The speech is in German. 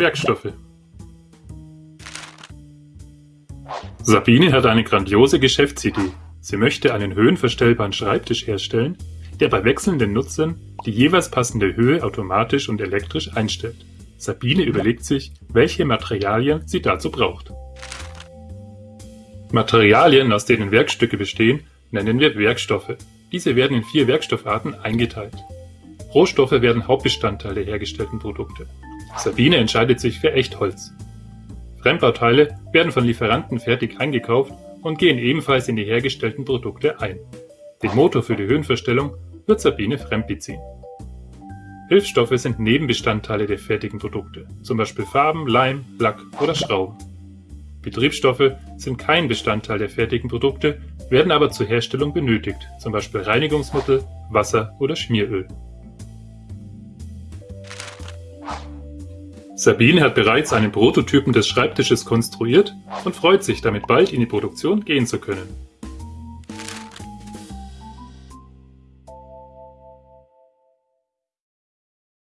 Werkstoffe. Sabine hat eine grandiose Geschäftsidee. Sie möchte einen höhenverstellbaren Schreibtisch herstellen, der bei wechselnden Nutzern die jeweils passende Höhe automatisch und elektrisch einstellt. Sabine überlegt sich, welche Materialien sie dazu braucht. Materialien, aus denen Werkstücke bestehen, nennen wir Werkstoffe. Diese werden in vier Werkstoffarten eingeteilt. Rohstoffe werden Hauptbestandteil der hergestellten Produkte. Sabine entscheidet sich für Echtholz. Fremdbauteile werden von Lieferanten fertig eingekauft und gehen ebenfalls in die hergestellten Produkte ein. Den Motor für die Höhenverstellung wird Sabine fremdbeziehen. Hilfsstoffe sind Nebenbestandteile der fertigen Produkte, zum Beispiel Farben, Leim, Lack oder Schrauben. Betriebsstoffe sind kein Bestandteil der fertigen Produkte, werden aber zur Herstellung benötigt, zum Beispiel Reinigungsmittel, Wasser oder Schmieröl. Sabine hat bereits einen Prototypen des Schreibtisches konstruiert und freut sich, damit bald in die Produktion gehen zu können.